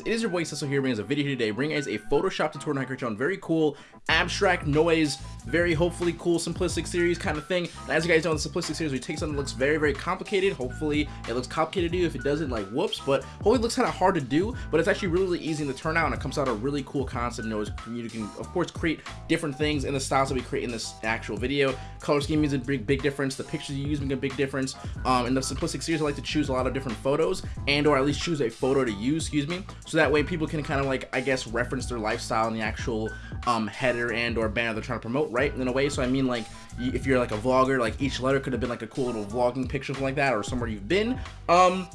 It is your boy Cecil here bringing us a video today, bringing guys a Photoshop tutorial on on very cool, abstract noise, very hopefully cool simplistic series kind of thing. And as you guys know in the simplistic series we take something that looks very very complicated, hopefully it looks complicated to do, if it doesn't like whoops, but hopefully it looks kind of hard to do, but it's actually really, really easy to turn out and it comes out a really cool concept noise. You can of course create different things in the styles that we create in this actual video. Color scheme is a big big difference, the pictures you use make a big difference. Um, in the simplistic series I like to choose a lot of different photos and or at least choose a photo to use, excuse me, so that way people can kind of like, I guess, reference their lifestyle in the actual um, header and or banner they're trying to promote, right? In a way, so I mean like, if you're like a vlogger, like each letter could have been like a cool little vlogging picture, like that, or somewhere you've been. Um,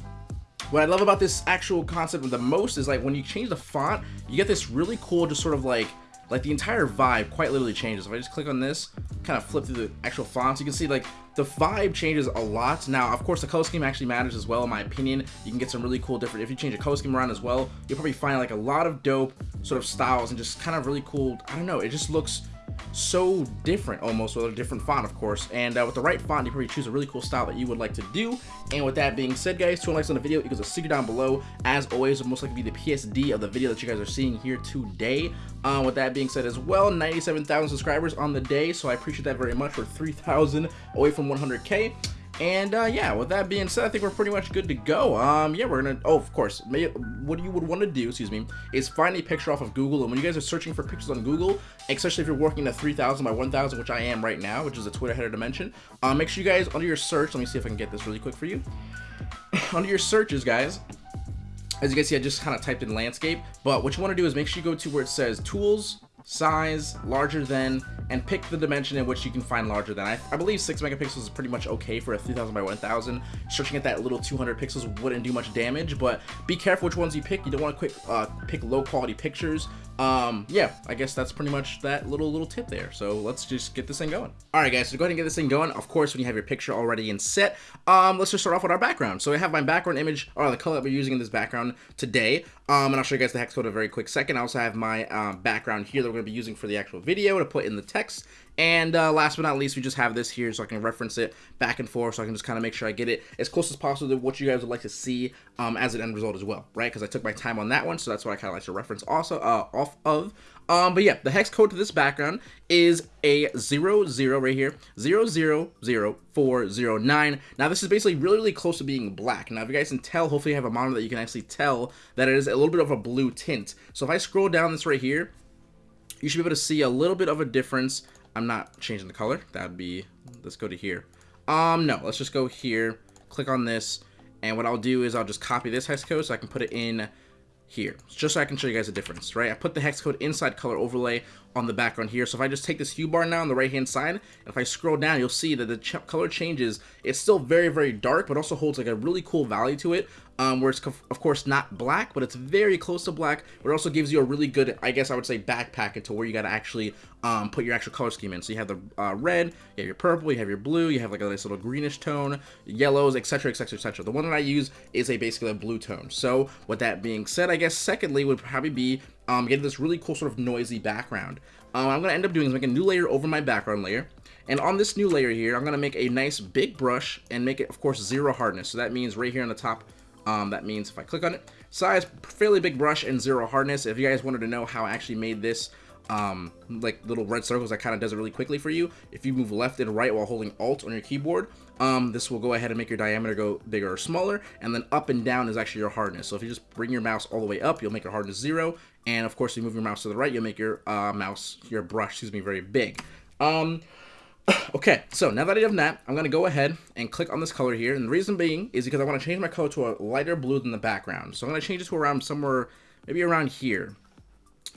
what I love about this actual concept the most is like when you change the font, you get this really cool, just sort of like, like the entire vibe quite literally changes. If I just click on this, kind of flip through the actual fonts, you can see like the vibe changes a lot. Now, of course, the color scheme actually matters as well, in my opinion. You can get some really cool different, if you change the color scheme around as well, you'll probably find like a lot of dope sort of styles and just kind of really cool, I don't know, it just looks so different almost with a different font of course. And uh, with the right font you probably choose a really cool style that you would like to do. And with that being said guys two likes on the video equals a sticker down below. As always will most likely be the PSD of the video that you guys are seeing here today. Uh, with that being said as well 97,000 subscribers on the day so I appreciate that very much. For 3,000 away from 100k and uh, yeah, with that being said, I think we're pretty much good to go. Um, yeah, we're gonna. Oh, of course. May, what you would want to do, excuse me, is find a picture off of Google. And when you guys are searching for pictures on Google, especially if you're working at 3,000 by 1,000, which I am right now, which is a Twitter header dimension, uh, make sure you guys under your search. Let me see if I can get this really quick for you. under your searches, guys. As you guys see, I just kind of typed in landscape. But what you want to do is make sure you go to where it says tools, size, larger than, and pick the dimension in which you can find larger than. I, I believe 6 megapixels is pretty much okay for a 3000 by 1000. Searching at that little 200 pixels wouldn't do much damage, but be careful which ones you pick. You don't want to quick uh, pick low quality pictures um yeah i guess that's pretty much that little little tip there. So let's just get this thing going. All right guys so go ahead and get this thing going. Of course when you have your picture already in set um let's just start off with our background. So i have my background image or the color that we're using in this background today. Um and i'll show you guys the hex code in a very quick second. I also have my um, background here that we're going to be using for the actual video to put in the text and uh, last but not least, we just have this here so I can reference it back and forth so I can just kind of make sure I get it as close as possible to what you guys would like to see um, as an end result as well, right? Because I took my time on that one, so that's what I kind of like to reference also uh, off of. Um, but yeah, the hex code to this background is a 00 zero right here, 000409. Now this is basically really, really close to being black. Now if you guys can tell, hopefully you have a monitor that you can actually tell that it is a little bit of a blue tint. So if I scroll down this right here, you should be able to see a little bit of a difference I'm not changing the color. That'd be, let's go to here. Um, no, let's just go here, click on this, and what I'll do is I'll just copy this hex code so I can put it in here, just so I can show you guys the difference, right? I put the hex code inside color overlay on the background here. So if I just take this hue bar now on the right hand side, if I scroll down, you'll see that the ch color changes. It's still very, very dark, but also holds like a really cool value to it um, where it's of course not black, but it's very close to black, but it also gives you a really good, I guess I would say backpack into where you got to actually um, put your actual color scheme in. So you have the uh, red, you have your purple, you have your blue, you have like a nice little greenish tone, yellows, etc, etc, etc. The one that I use is a basically a blue tone. So with that being said, I guess secondly would probably be um, getting this really cool sort of noisy background. Um, I'm to end up doing is make a new layer over my background layer. And on this new layer here, I'm to make a nice big brush and make it, of course, zero hardness. So that means right here on the top um, that means if I click on it, size, fairly big brush, and zero hardness. If you guys wanted to know how I actually made this, um, like little red circles that kind of does it really quickly for you, if you move left and right while holding Alt on your keyboard, um, this will go ahead and make your diameter go bigger or smaller, and then up and down is actually your hardness. So if you just bring your mouse all the way up, you'll make your hardness zero, and of course, if you move your mouse to the right, you'll make your uh, mouse, your brush, excuse me, very big. Um, okay, so now that I have that, I'm going to go ahead and click on this color here. And the reason being is because I want to change my color to a lighter blue than the background. So I'm going to change it to around somewhere, maybe around here.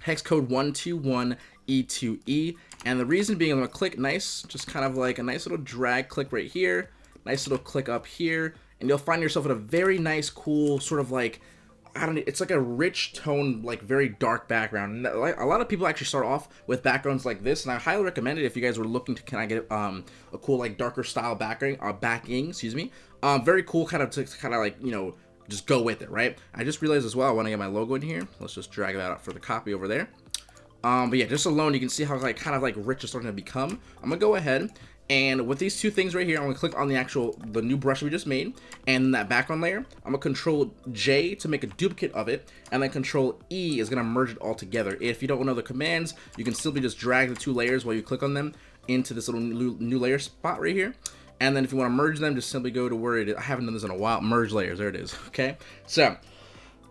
Hex code 121E2E. And the reason being I'm going to click nice, just kind of like a nice little drag click right here. Nice little click up here. And you'll find yourself in a very nice, cool, sort of like I don't know, it's like a rich tone, like very dark background. And a lot of people actually start off with backgrounds like this, and I highly recommend it if you guys were looking to kind of get um, a cool like darker style background, uh, backing, excuse me. Um, very cool, kind of to kind of like you know just go with it, right? I just realized as well I want to get my logo in here. Let's just drag that out for the copy over there. Um, but yeah, just alone, you can see how like kind of like rich it's starting to become. I'm gonna go ahead and with these two things right here, I'm gonna click on the actual, the new brush we just made, and that background layer, I'm gonna control J to make a duplicate of it, and then control E is gonna merge it all together. If you don't know the commands, you can simply just drag the two layers while you click on them into this little new, layer spot right here. And then if you wanna merge them, just simply go to where it is. I haven't done this in a while, merge layers, there it is, okay? So,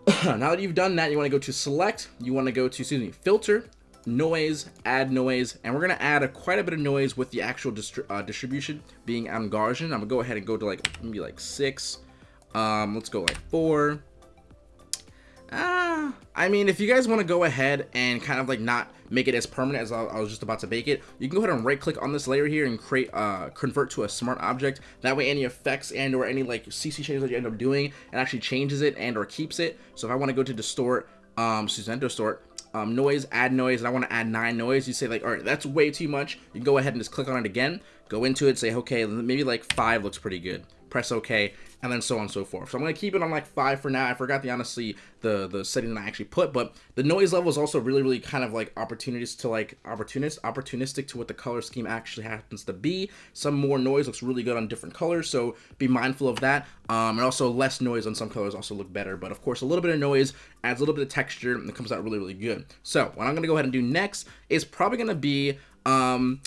now that you've done that, you wanna go to select, you wanna go to, excuse me, filter, noise, add noise, and we're gonna add a, quite a bit of noise with the actual distri uh, distribution being Gaussian. I'm gonna go ahead and go to like maybe like six. Um, let's go like four. Ah, I mean, if you guys want to go ahead and kind of like not make it as permanent as I, I, was just about to bake it, you can go ahead and right click on this layer here and create, uh, convert to a smart object. That way any effects and or any like CC changes that you end up doing, it actually changes it and or keeps it. So if I want to go to distort, um, Susan distort, um, noise, add noise, and I want to add nine noise, you say like, all right, that's way too much. You go ahead and just click on it again, go into it, say, okay, maybe like five looks pretty good. Press OK, and then so on and so forth. So I'm going to keep it on like 5 for now. I forgot the honestly the the setting that I actually put, but the noise level is also really really kind of like opportunities to like opportunist opportunistic to what the color scheme actually happens to be. Some more noise looks really good on different colors, so be mindful of that. Um, and also less noise on some colors also look better, but of course a little bit of noise adds a little bit of texture and it comes out really really good. So what I'm going to go ahead and do next is probably going to be um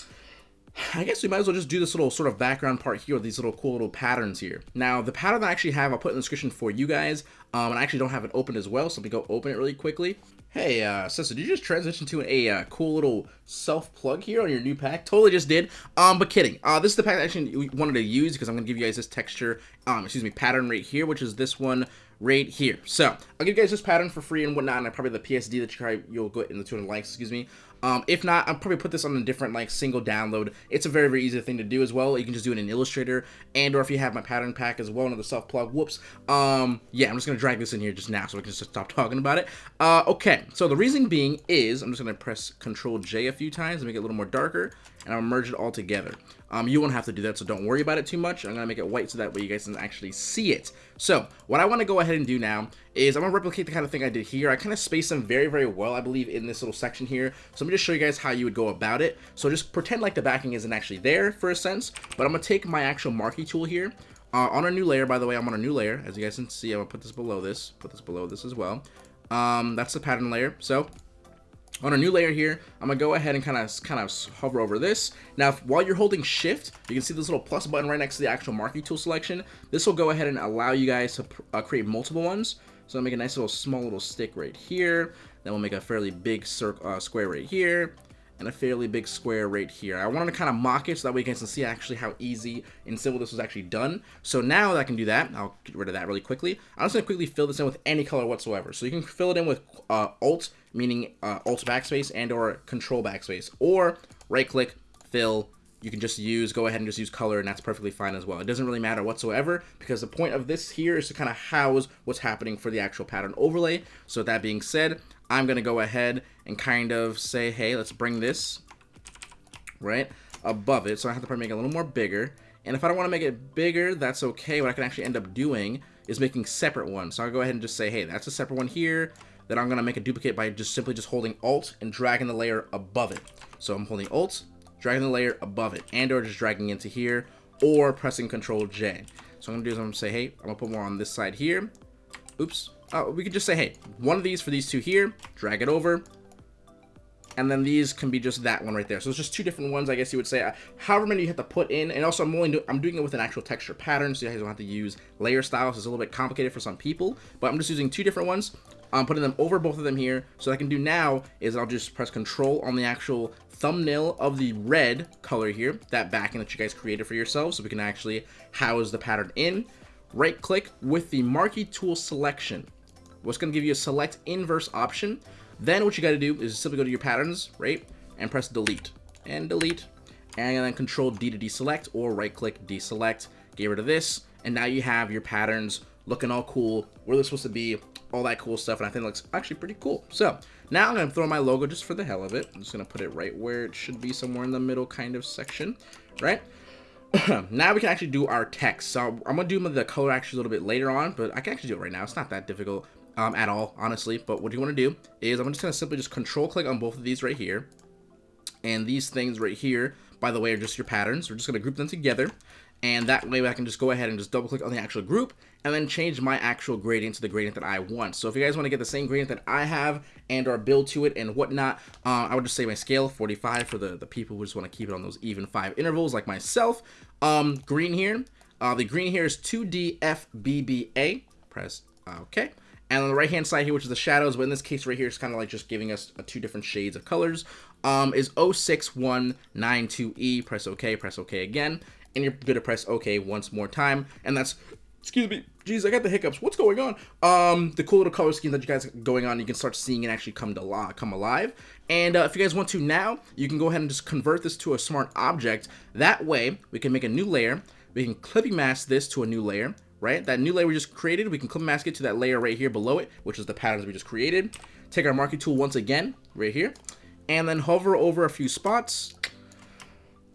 I guess we might as well just do this little sort of background part here with these little cool little patterns here. Now, the pattern I actually have, I'll put in the description for you guys, um, and I actually don't have it open as well, so let me go open it really quickly. Hey, uh, Sister, did you just transition to a uh, cool little self-plug here on your new pack? Totally just did. Um, but kidding. Uh, this is the pack I actually wanted to use because I'm going to give you guys this texture, um, excuse me, pattern right here, which is this one right here. So, I'll give you guys this pattern for free and whatnot, and probably the PSD that you probably, you'll get in the 200 likes, excuse me. Um, if not, I'll probably put this on a different like single download. It's a very, very easy thing to do as well. You can just do it in Illustrator and or if you have my pattern pack as well, another self plug, whoops. Um, yeah, I'm just going to drag this in here just now so I can just stop talking about it. Uh, okay, so the reason being is I'm just going to press Control J a few times to make it a little more darker and I'll merge it all together. Um, you won't have to do that, so don't worry about it too much. I'm going to make it white so that way you guys can actually see it. So, what I want to go ahead and do now is I'm going to replicate the kind of thing I did here. I kind of spaced them very, very well, I believe, in this little section here. So, let me just show you guys how you would go about it. So, just pretend like the backing isn't actually there for a sense, but I'm going to take my actual marquee tool here. Uh, on a new layer, by the way, I'm on a new layer. As you guys can see, I'm going to put this below this, put this below this as well. Um, that's the pattern layer. So, on a new layer here, I'm gonna go ahead and kind of kind of hover over this. Now, if, while you're holding shift, you can see this little plus button right next to the actual marquee tool selection. This will go ahead and allow you guys to uh, create multiple ones. So I'll make a nice little small little stick right here. Then we'll make a fairly big circle, uh, square right here and a fairly big square right here. I wanted to kind of mock it so that way you guys can see actually how easy and simple this was actually done. So now that I can do that, I'll get rid of that really quickly. I'm just going to quickly fill this in with any color whatsoever. So you can fill it in with uh, Alt, meaning uh, Alt backspace and or Control backspace, or right click, fill, you can just use, go ahead and just use color and that's perfectly fine as well. It doesn't really matter whatsoever because the point of this here is to kind of house what's happening for the actual pattern overlay. So that being said, I'm going to go ahead and kind of say, hey, let's bring this right above it. So I have to probably make it a little more bigger. And if I don't want to make it bigger, that's okay. What I can actually end up doing is making separate ones. So I'll go ahead and just say, hey, that's a separate one here. Then I'm going to make a duplicate by just simply just holding Alt and dragging the layer above it. So I'm holding Alt, dragging the layer above it, and or just dragging into here, or pressing Control J. So I'm going to do is I'm going to say, hey, I'm going to put more on this side here. Oops. Uh, we could just say, hey, one of these for these two here, drag it over, and then these can be just that one right there. So it's just two different ones, I guess you would say. However many you have to put in, and also I'm do I'm doing it with an actual texture pattern, so you guys don't have to use layer styles. It's a little bit complicated for some people, but I'm just using two different ones. I'm putting them over both of them here. So what I can do now is I'll just press Control on the actual thumbnail of the red color here, that backing that you guys created for yourselves, so we can actually house the pattern in. Right click with the marquee tool selection what's going to give you a select inverse option. Then what you got to do is simply go to your patterns, right, and press delete and delete, and then control D to deselect or right click deselect, get rid of this, and now you have your patterns looking all cool, where they're supposed to be, all that cool stuff, and I think it looks actually pretty cool. So now I'm going to throw my logo just for the hell of it. I'm just going to put it right where it should be, somewhere in the middle kind of section, right? now we can actually do our text. So I'm going to do the color actually a little bit later on, but I can actually do it right now. It's not that difficult. Um, at all, honestly. But what you want to do is I'm just going to simply just control click on both of these right here. And these things right here, by the way, are just your patterns. We're just going to group them together. And that way I can just go ahead and just double click on the actual group and then change my actual gradient to the gradient that I want. So if you guys want to get the same gradient that I have and or build to it and whatnot, uh, I would just say my scale 45 for the, the people who just want to keep it on those even five intervals like myself. Um, green here, uh, the green here is 2DFBBA. Press OK. And on the right hand side here, which is the shadows, but in this case right here, it's kind of like just giving us uh, two different shades of colors, um, is 06192E. Press OK, press OK again and you're gonna press OK once more time, and that's excuse me, geez, I got the hiccups. What's going on? Um, the cool little color scheme that you guys going on, you can start seeing it actually come to life come alive. And uh, if you guys want to now, you can go ahead and just convert this to a smart object. That way, we can make a new layer. We can clipping mask this to a new layer, right? That new layer we just created, we can clip mask it to that layer right here below it, which is the patterns we just created. Take our marquee tool once again, right here, and then hover over a few spots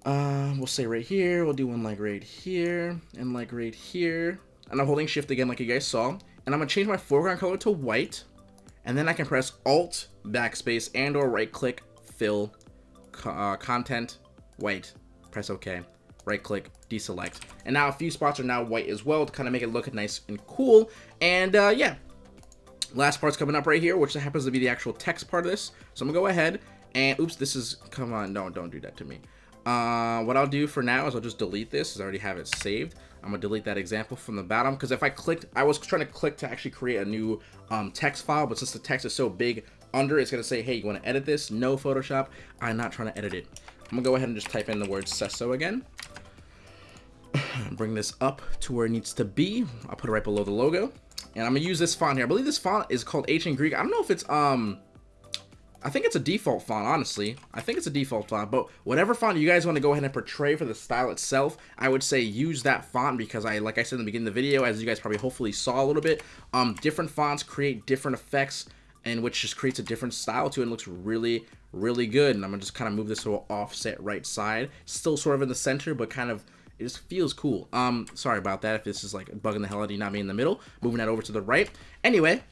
uh, we'll say right here, we'll do one like right here, and like right here. And I'm holding shift again like you guys saw. And I'm gonna change my foreground color to white. And then I can press Alt, backspace, and or right click, fill, uh, content, white. Press OK. Right click, deselect. And now a few spots are now white as well to kind of make it look nice and cool. And uh, yeah, last part's coming up right here, which happens to be the actual text part of this. So I'm gonna go ahead and, oops, this is, come on, no, don't do that to me. Uh, what I'll do for now is I'll just delete this because I already have it saved. I'm gonna delete that example from the bottom because if I clicked, I was trying to click to actually create a new um, text file, but since the text is so big under, it's gonna say, hey, you wanna edit this? No Photoshop, I'm not trying to edit it. I'm gonna go ahead and just type in the word Cesso again. Bring this up to where it needs to be. I'll put it right below the logo. And I'm gonna use this font here. I believe this font is called Ancient Greek. I don't know if it's um I think it's a default font, honestly. I think it's a default font, but whatever font you guys want to go ahead and portray for the style itself, I would say use that font because I, like I said in the beginning of the video, as you guys probably hopefully saw a little bit, um, different fonts create different effects and which just creates a different style to it and looks really, really good. And I'm gonna just kind of move this to an offset right side, still sort of in the center, but kind of it just feels cool. Um, sorry about that if this is like bugging the hell out of you, not me in the middle. Moving that over to the right. Anyway,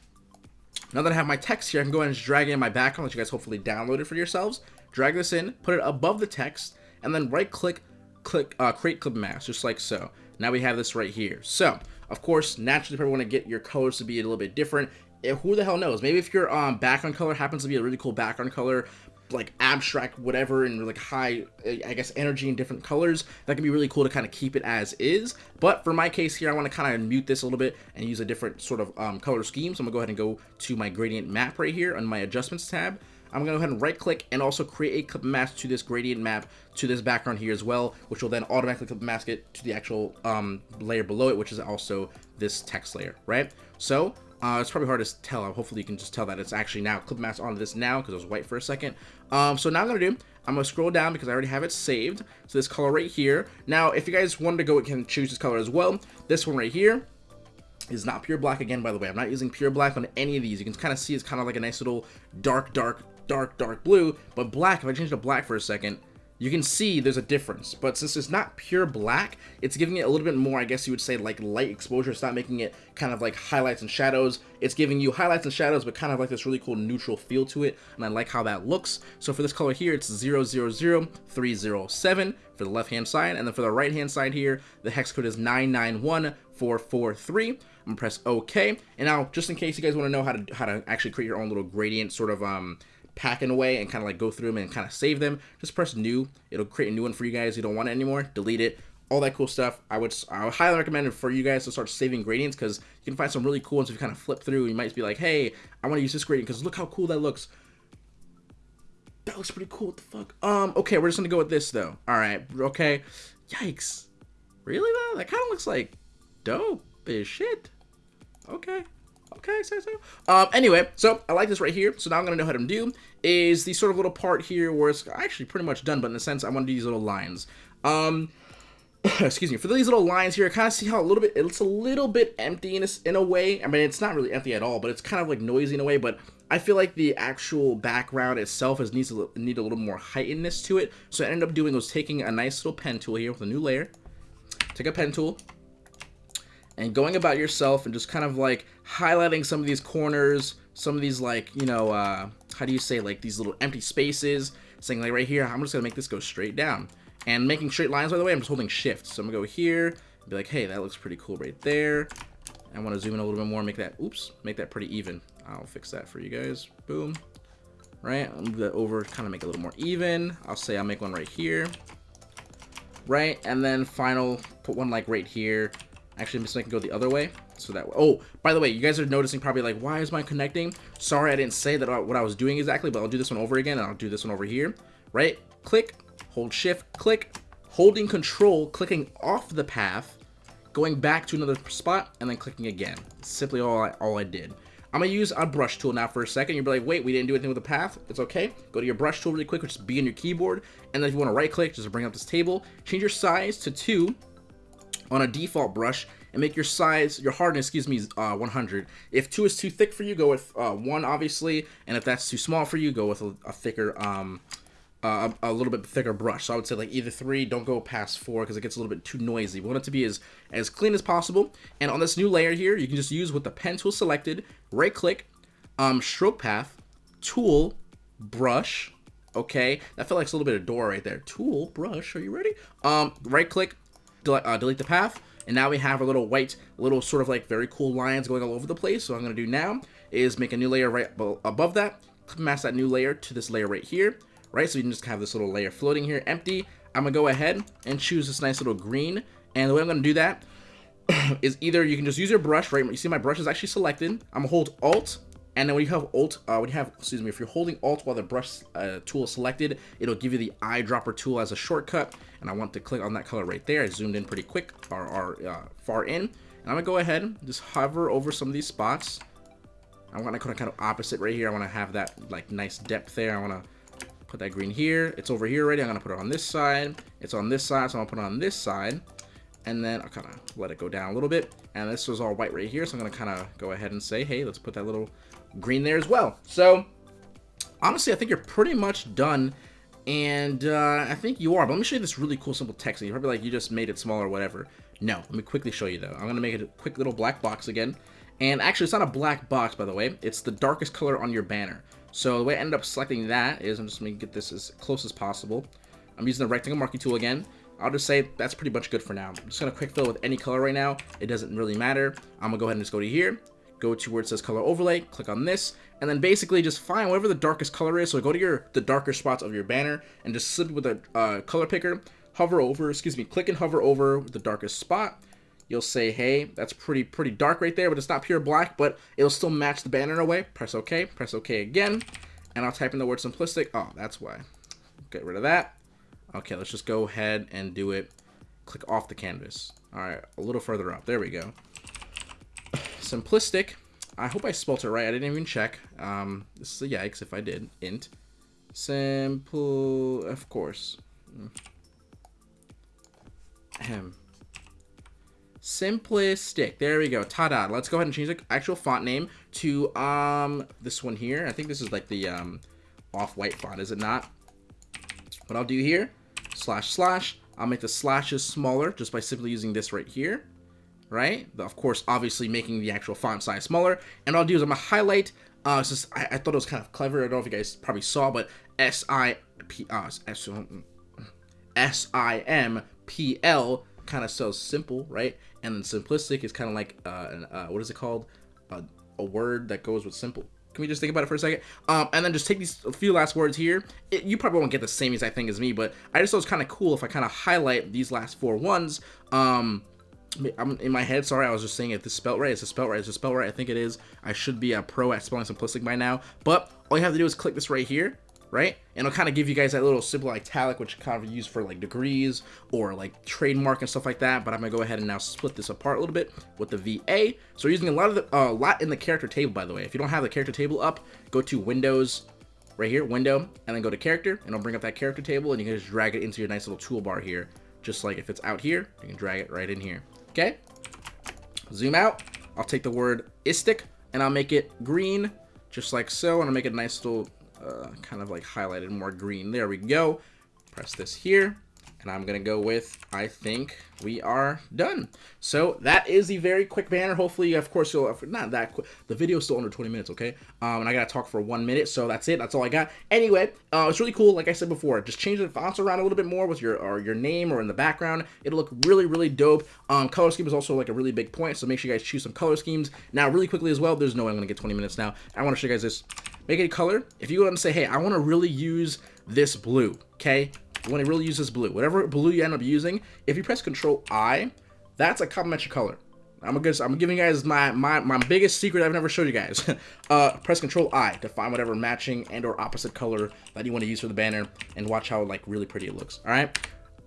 now that I have my text here, I can go ahead and just drag in my background that you guys hopefully downloaded for yourselves. Drag this in, put it above the text, and then right click, click uh, create clip mask, just like so. Now we have this right here. So, of course, naturally, probably want to get your colors to be a little bit different. Eh, who the hell knows? Maybe if your um, background color happens to be a really cool background color, like abstract whatever and like high i guess energy in different colors that can be really cool to kind of keep it as is. But for my case here i want to kind of mute this a little bit and use a different sort of um, color scheme. So i'm gonna go ahead and go to my gradient map right here on my adjustments tab. I'm going to go ahead and right click and also create a clip mask to this gradient map to this background here as well, which will then automatically clip mask it to the actual um, layer below it, which is also this text layer, right? So uh, it's probably hard to tell. Hopefully you can just tell that it's actually now clip mask onto this now because it was white for a second. Um, so now I'm going to do, I'm going to scroll down because I already have it saved. So this color right here. Now, if you guys wanted to go, can choose this color as well. This one right here is not pure black again, by the way. I'm not using pure black on any of these. You can kind of see it's kind of like a nice little dark, dark, dark, dark blue. But black, if I change to black for a second, you can see there's a difference. But since it's not pure black, it's giving it a little bit more, I guess you would say, like light exposure. It's not making it kind of like highlights and shadows. It's giving you highlights and shadows, but kind of like this really cool neutral feel to it. And I like how that looks. So for this color here, it's 000307 for the left-hand side. And then for the right-hand side here, the hex code is 991443. I'm gonna press OK. And now, just in case you guys want to know how to how to actually create your own little gradient sort of um pack in a way and kind of like go through them and kind of save them, just press new. It'll create a new one for you guys. You don't want it anymore, delete it. All that cool stuff. I would I would highly recommend it for you guys to start saving gradients because you can find some really cool ones if you kind of flip through. You might be like, hey, I want to use this gradient because look how cool that looks. That looks pretty cool. What the fuck? Um, okay, we're just gonna go with this though. All right, okay. Yikes. Really though? That kind of looks like dope as shit. Okay. Okay, say so. Um, anyway, so I like this right here. So now I'm going to know how to do is the sort of little part here where it's actually pretty much done, but in a sense, I want to do these little lines. Um, excuse me, for these little lines here, I kind of see how a little bit, it's a little bit empty in a, in a way. I mean, it's not really empty at all, but it's kind of like noisy in a way, but I feel like the actual background itself is needs to need a little more heightenedness to it. So I ended up doing was taking a nice little pen tool here with a new layer. Take a pen tool, and going about yourself and just kind of like highlighting some of these corners, some of these like, you know, uh, how do you say, like these little empty spaces, saying like right here, I'm just gonna make this go straight down. And making straight lines, by the way, I'm just holding shift. So I'm gonna go here, be like, hey, that looks pretty cool right there. I want to zoom in a little bit more, make that, oops, make that pretty even. I'll fix that for you guys. Boom. Right, I'll move that over, kind of make it a little more even. I'll say I'll make one right here. Right, and then final, put one like right here. Actually, I'm just making go the other way. So that, oh, by the way, you guys are noticing probably like, why is mine connecting? Sorry, I didn't say that what I was doing exactly, but I'll do this one over again, and I'll do this one over here. Right, click, hold shift, click, holding control, clicking off the path, going back to another spot, and then clicking again. simply all I, all I did. I'm gonna use a brush tool now for a second. You'll be like, wait, we didn't do anything with the path. It's okay. Go to your brush tool really quick, which is B on your keyboard. And then if you want to right click, just bring up this table, change your size to two on a default brush and make your size, your hardness, excuse me, uh, 100. If two is too thick for you, go with uh, one, obviously. And if that's too small for you, go with a, a thicker, um, uh, a, little bit thicker brush. So I would say like either three, don't go past four because it gets a little bit too noisy. We want it to be as, as clean as possible. And on this new layer here, you can just use with the pen tool selected, right click, um, stroke path, tool, brush, okay? That felt like a little bit of door right there. Tool, brush, are you ready? Um, right click, delete, uh, delete the path. And now we have a little white, little sort of like very cool lines going all over the place. So what I'm going to do now is make a new layer right above that, mask that new layer to this layer right here right? So you can just have this little layer floating here, empty. I'm gonna go ahead and choose this nice little green. And the way I'm gonna do that is either you can just use your brush, right? You see my brush is actually selected. I'm gonna hold Alt, and then when you have Alt, uh, when you have, excuse me, if you're holding Alt while the brush uh, tool is selected, it'll give you the eyedropper tool as a shortcut. And I want to click on that color right there. I zoomed in pretty quick, or, or uh, far in. And I'm gonna go ahead, and just hover over some of these spots. I want to kind of kind of opposite right here. I want to have that like nice depth there. I want to Put that green here. It's over here already. I'm to put it on this side. It's on this side, so I'm to put it on this side. And then I'll kind of let it go down a little bit. And this was all white right here, so I'm going to kind of go ahead and say, hey, let's put that little green there as well. So, honestly, I think you're pretty much done. And uh, I think you are. But let me show you this really cool simple text. You're probably like, you just made it smaller or whatever. No, let me quickly show you though. I'm going to make it a quick little black box again. And actually, it's not a black box, by the way. It's the darkest color on your banner. So the way I ended up selecting that is I'm just going to get this as close as possible. I'm using the rectangle marquee tool again. I'll just say that's pretty much good for now. I'm just going to quick fill with any color right now. It doesn't really matter. I'm going to go ahead and just go to here. Go to where it says color overlay. Click on this. And then basically just find whatever the darkest color is. So go to your the darker spots of your banner and just simply with a uh, color picker. Hover over, excuse me, click and hover over the darkest spot you'll say, hey, that's pretty pretty dark right there, but it's not pure black, but it'll still match the banner in a way. Press OK, press OK again, and I'll type in the word simplistic. Oh, that's why. Get rid of that. Okay, let's just go ahead and do it. Click off the canvas. All right, a little further up. There we go. Simplistic. I hope I spelled it right. I didn't even check. Um, this is a yikes if I did. Int. Simple, of course. Ahem. Simplistic. There we go. Ta-da. Let's go ahead and change the actual font name to um this one here. I think this is like the um off-white font, is it not? What I'll do here, slash slash, I'll make the slashes smaller just by simply using this right here, right? Of course, obviously making the actual font size smaller. And I'll do is I'm gonna highlight, uh, just, I, I, thought it was kind of clever. I don't know if you guys probably saw, but S-I-P, uh, S-I-M-P-L kind of so simple, right? And then simplistic is kind of like, uh, uh, what is it called? Uh, a word that goes with simple. Can we just think about it for a second? Um, and then just take these few last words here. It, you probably won't get the same exact thing as me, but I just thought it was kind of cool if I kind of highlight these last four ones. Um, I'm in my head. Sorry, I was just saying it. This spelled right. It's a spelled right. It's a spelled right. I think it is. I should be a pro at spelling simplistic by now. But all you have to do is click this right here, right? And it'll kind of give you guys that little simple italic, which kind of use for like degrees or like trademark and stuff like that. But I'm gonna go ahead and now split this apart a little bit with the VA. So we're using a lot of the, a uh, lot in the character table, by the way. If you don't have the character table up, go to Windows, right here, Window, and then go to Character, and it'll bring up that character table, and you can just drag it into your nice little toolbar here. Just like if it's out here, you can drag it right in here. Okay. Zoom out. I'll take the word istic, and I'll make it green, just like so, and I'll make it a nice little uh, kind of like highlighted more green. There we go. Press this here, and I'm going to go with, I think we are done. So that is the very quick banner. Hopefully, of course, you'll, not that quick. The video is still under 20 minutes, okay? Um, and I got to talk for one minute. So that's it. That's all I got. Anyway, uh, it's really cool. Like I said before, just change the fonts around a little bit more with your or your name or in the background. It'll look really, really dope. Um, color scheme is also like a really big point. So make sure you guys choose some color schemes. Now, really quickly as well, there's no way I'm going to get 20 minutes now. I want to show you guys this. Make it a color. If you go and say, hey, I want to really use this blue, okay? You want to really use this blue. Whatever blue you end up using, if you press Control I, that's a complementary color. I'm gonna, I'm giving you guys my, my, my biggest secret I've never showed you guys. uh, press Control I to find whatever matching and or opposite color that you want to use for the banner and watch how like really pretty it looks. All right.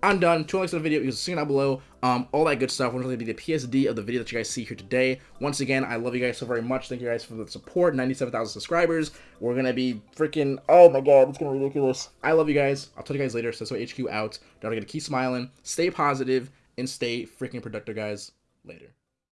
I'm done. Two likes on the video. You can see down below. Um, all that good stuff. Will really be the PSD of the video that you guys see here today. Once again, I love you guys so very much. Thank you guys for the support. 97,000 subscribers. We're gonna be freaking. Oh my god, it's gonna be ridiculous. I love you guys. I'll tell you guys later. So HQ out. Don't forget to keep smiling, stay positive, and stay freaking productive, guys. Later.